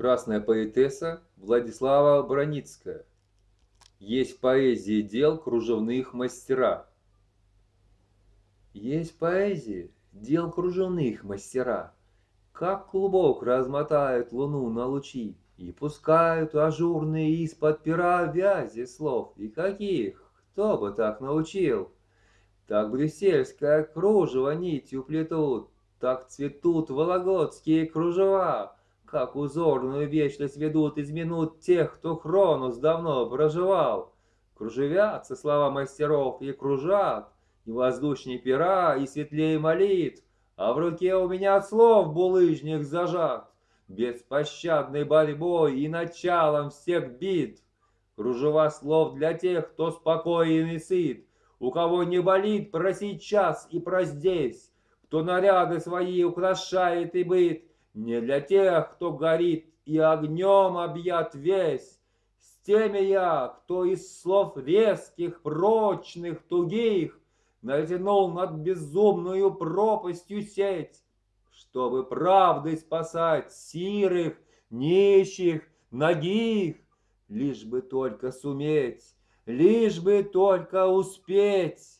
Красная поэтесса Владислава Броницкая. Есть поэзии дел кружевных мастера. Есть поэзии дел кружевных мастера, Как клубок размотают луну на лучи И пускают ажурные из-под пера вязи слов. И каких? Кто бы так научил? Так брюссельское кружево нитью плетут, Так цветут вологодские кружева, как узорную вечность ведут из минут тех, кто Хронус давно проживал. Кружевятся слова мастеров и кружат, и воздушнее пера, и светлее молитв, а в руке у меня слов булыжник зажат, беспощадной борьбой и началом всех битв. Кружева слов для тех, кто спокоен и сыт, у кого не болит про сейчас и про здесь, кто наряды свои украшает и быт, не для тех, кто горит и огнем объят весь. С теми я, кто из слов резких, прочных, тугих Натянул над безумную пропастью сеть, Чтобы правдой спасать сирых, нищих, ногих, Лишь бы только суметь, лишь бы только успеть.